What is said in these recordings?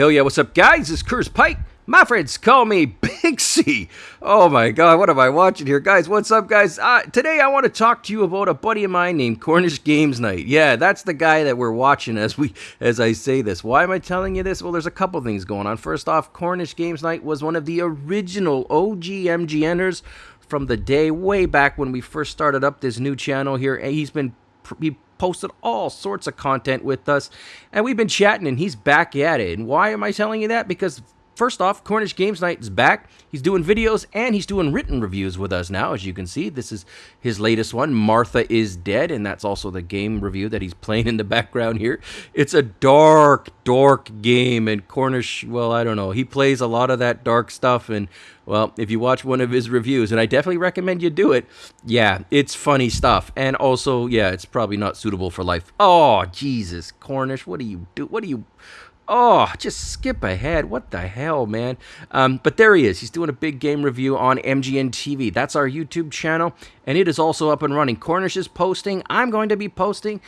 Hell yeah, what's up, guys? It's Curse Pike. My friends call me Big. Oh my god, what am I watching here? Guys, what's up, guys? Uh, today I want to talk to you about a buddy of mine named Cornish Games Night. Yeah, that's the guy that we're watching as we as I say this. Why am I telling you this? Well, there's a couple things going on. First off, Cornish Games Night was one of the original OG MGNers from the day way back when we first started up this new channel here. He's been he posted all sorts of content with us, and we've been chatting, and he's back at it. And why am I telling you that? Because First off, Cornish Games Night is back. He's doing videos and he's doing written reviews with us now, as you can see. This is his latest one, Martha is Dead, and that's also the game review that he's playing in the background here. It's a dark, dark game, and Cornish, well, I don't know. He plays a lot of that dark stuff, and, well, if you watch one of his reviews, and I definitely recommend you do it, yeah, it's funny stuff. And also, yeah, it's probably not suitable for life. Oh, Jesus, Cornish, what do you do? What do you... Oh, just skip ahead. What the hell, man? Um, but there he is. He's doing a big game review on MGN TV. That's our YouTube channel, and it is also up and running. Cornish is posting. I'm going to be posting.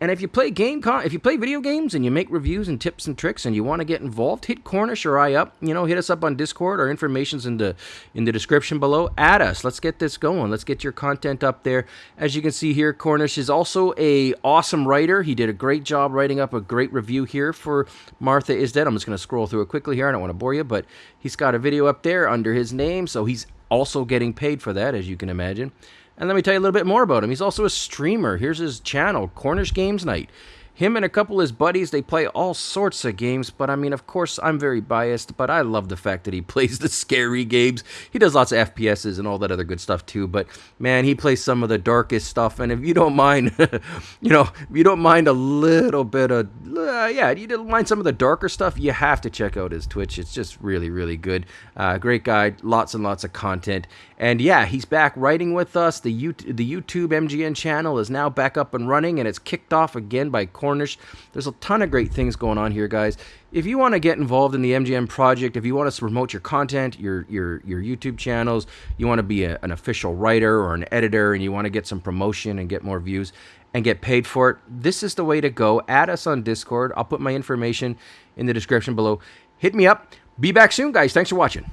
And if you play game con- if you play video games and you make reviews and tips and tricks and you want to get involved, hit Cornish or I up. You know, hit us up on Discord. Our information's in the in the description below. Add us. Let's get this going. Let's get your content up there. As you can see here, Cornish is also a awesome writer. He did a great job writing up a great review here for Martha is Dead. I'm just going to scroll through it quickly here. I don't want to bore you, but he's got a video up there under his name, so he's also getting paid for that, as you can imagine. And let me tell you a little bit more about him. He's also a streamer. Here's his channel, Cornish Games Night. Him and a couple of his buddies, they play all sorts of games, but I mean, of course, I'm very biased, but I love the fact that he plays the scary games. He does lots of FPSs and all that other good stuff too, but man, he plays some of the darkest stuff, and if you don't mind, you know, if you don't mind a little bit of, uh, yeah, you don't mind some of the darker stuff, you have to check out his Twitch. It's just really, really good. Uh, great guy, lots and lots of content, and yeah, he's back writing with us. The, U- the YouTube MGN channel is now back up and running, and it's kicked off again by Corn Cornish. There's a ton of great things going on here, guys. If you want to get involved in the MGN project, if you want to promote your content, your your your YouTube channels, you want to be a, an official writer or an editor, and you want to get some promotion and get more views and get paid for it, this is the way to go. Add us on Discord. I'll put my information in the description below. Hit me up. Be back soon, guys. Thanks for watching.